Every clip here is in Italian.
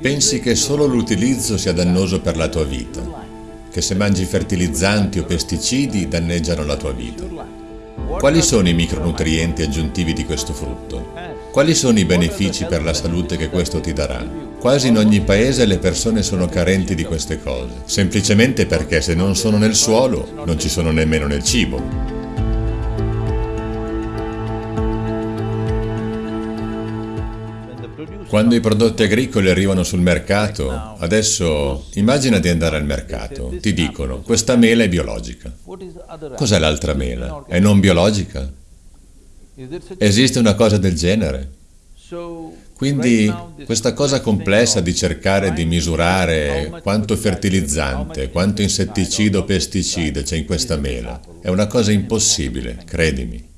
Pensi che solo l'utilizzo sia dannoso per la tua vita, che se mangi fertilizzanti o pesticidi danneggiano la tua vita. Quali sono i micronutrienti aggiuntivi di questo frutto? Quali sono i benefici per la salute che questo ti darà? Quasi in ogni paese le persone sono carenti di queste cose, semplicemente perché se non sono nel suolo non ci sono nemmeno nel cibo. Quando i prodotti agricoli arrivano sul mercato, adesso immagina di andare al mercato, ti dicono questa mela è biologica. Cos'è l'altra mela? È non biologica? Esiste una cosa del genere? Quindi questa cosa complessa di cercare di misurare quanto fertilizzante, quanto insetticida o pesticida c'è in questa mela, è una cosa impossibile, credimi.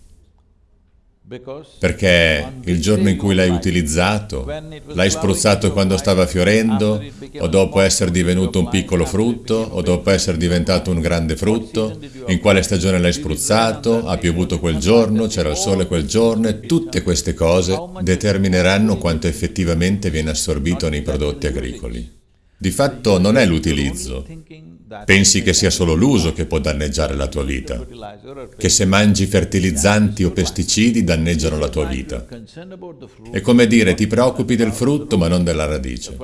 Perché il giorno in cui l'hai utilizzato, l'hai spruzzato quando stava fiorendo, o dopo essere divenuto un piccolo frutto, o dopo essere diventato un grande frutto, in quale stagione l'hai spruzzato, ha piovuto quel giorno, c'era il sole quel giorno, e tutte queste cose determineranno quanto effettivamente viene assorbito nei prodotti agricoli. Di fatto non è l'utilizzo, Pensi che sia solo l'uso che può danneggiare la tua vita, che se mangi fertilizzanti o pesticidi danneggiano la tua vita. È come dire ti preoccupi del frutto ma non della radice.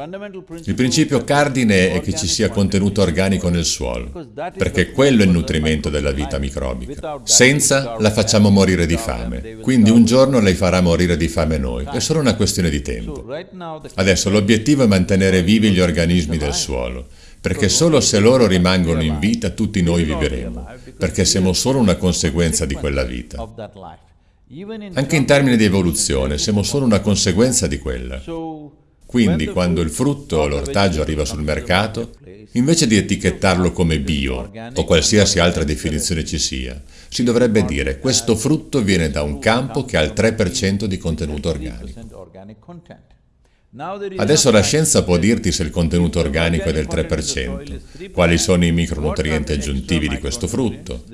Il principio cardine è che ci sia contenuto organico nel suolo, perché quello è il nutrimento della vita microbica. Senza la facciamo morire di fame, quindi un giorno lei farà morire di fame noi, è solo una questione di tempo. Adesso l'obiettivo è mantenere vivi gli organismi del suolo, perché solo se loro rimangono in vita tutti noi vivremo, perché siamo solo una conseguenza di quella vita. Anche in termini di evoluzione, siamo solo una conseguenza di quella. Quindi quando il frutto o l'ortaggio arriva sul mercato, invece di etichettarlo come bio o qualsiasi altra definizione ci sia, si dovrebbe dire questo frutto viene da un campo che ha il 3% di contenuto organico. Adesso la scienza può dirti se il contenuto organico è del 3%, quali sono i micronutrienti aggiuntivi di questo frutto,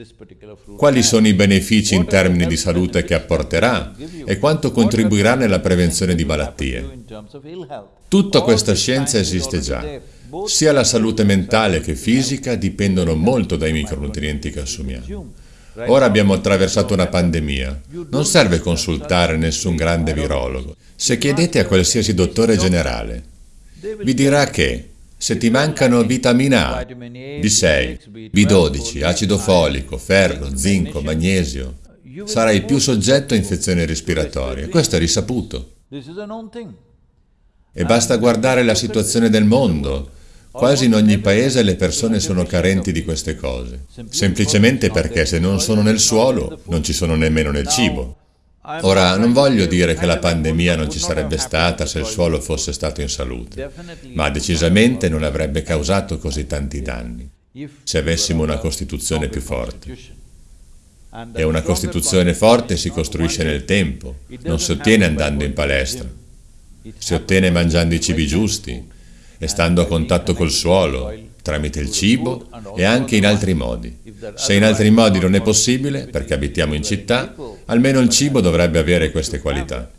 quali sono i benefici in termini di salute che apporterà e quanto contribuirà nella prevenzione di malattie. Tutta questa scienza esiste già. Sia la salute mentale che fisica dipendono molto dai micronutrienti che assumiamo. Ora abbiamo attraversato una pandemia. Non serve consultare nessun grande virologo. Se chiedete a qualsiasi dottore generale, vi dirà che se ti mancano vitamina A, B6, B12, acido folico, ferro, zinco, magnesio, sarai più soggetto a infezioni respiratorie. Questo è risaputo. E basta guardare la situazione del mondo. Quasi in ogni paese le persone sono carenti di queste cose, semplicemente perché se non sono nel suolo non ci sono nemmeno nel cibo. Ora, non voglio dire che la pandemia non ci sarebbe stata se il suolo fosse stato in salute, ma decisamente non avrebbe causato così tanti danni se avessimo una Costituzione più forte. E una Costituzione forte si costruisce nel tempo, non si ottiene andando in palestra, si ottiene mangiando i cibi giusti, e stando a contatto col suolo, tramite il cibo e anche in altri modi. Se in altri modi non è possibile, perché abitiamo in città, almeno il cibo dovrebbe avere queste qualità.